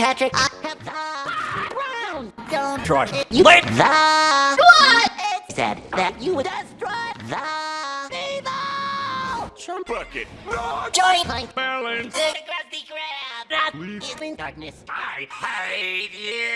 Patrick, I. Don't Troy, you wait! the what? It said that you would destroy the evil. Chum Bucket. Join my Balance. the Krusty Krab. That is in darkness. I hate you.